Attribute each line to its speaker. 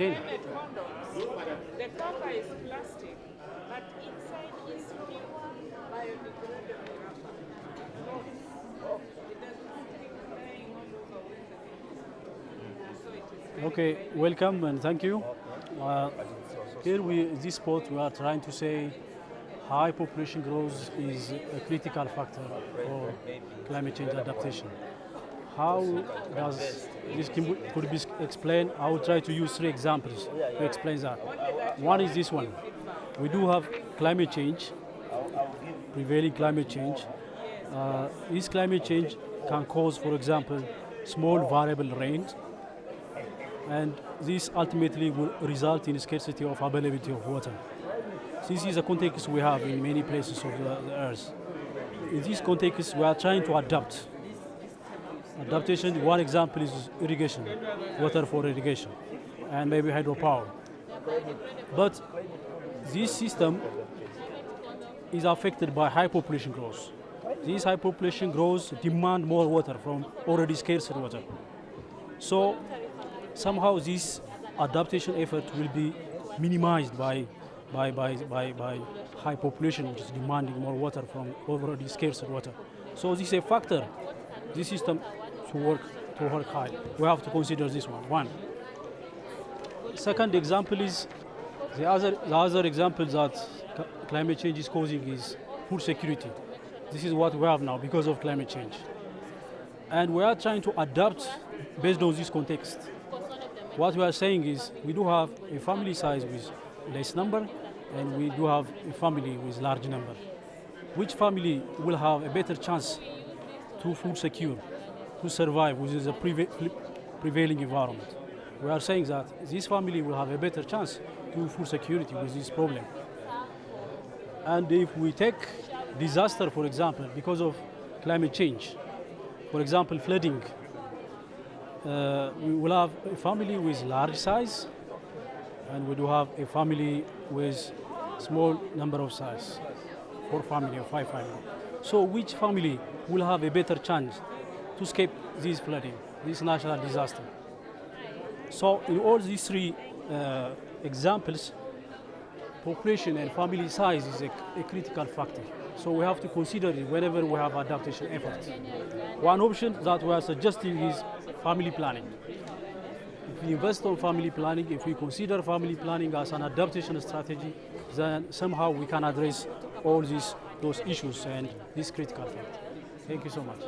Speaker 1: Jane.
Speaker 2: Condoms. The cover is plastic, but inside is pure biodegradable rubber. So it doesn't keep all over when the thing is So it is
Speaker 1: Okay, welcome and thank you. Uh, here we, this spot, we are trying to say high population growth is a critical factor for climate change adaptation. How does this can- could be explained? I will try to use three examples to explain that. One is this one. We do have climate change, prevailing climate change. Uh, this climate change can cause, for example, small variable rains, and this ultimately will result in scarcity of availability of water. This is a context we have in many places of the, the earth. In this context, we are trying to adapt. Adaptation, one example is irrigation, water for irrigation, and maybe hydropower. But this system is affected by high population growth. This high population growth demand more water from already scarce water. So somehow this adaptation effort will be minimized by, by, by, by, by high population which is demanding more water from already scarce water. So this is a factor, this system to work, to work high. We have to consider this one, one. Second example is, the other, the other example that climate change is causing is food security. This is what we have now because of climate change. And we are trying to adapt based on this context. What we are saying is we do have a family size with less number and we do have a family with large number. Which family will have a better chance to food secure, to survive within the preva- prevailing environment? We are saying that this family will have a better chance to food security with this problem. And if we take disaster, for example, because of climate change, for example, flooding, uh, we will have a family with large size, and we do have a family with small number of size, four family or five family. So which family will have a better chance to escape this flooding, this natural disaster? So in all these three uh, examples, population and family size is a, a critical factor. So we have to consider it whenever we have adaptation efforts. One option that we are suggesting is family planning. If we invest on family planning, if we consider family planning as an adaptation strategy, then somehow we can address all these those issues and this critical factor. Thank you so much.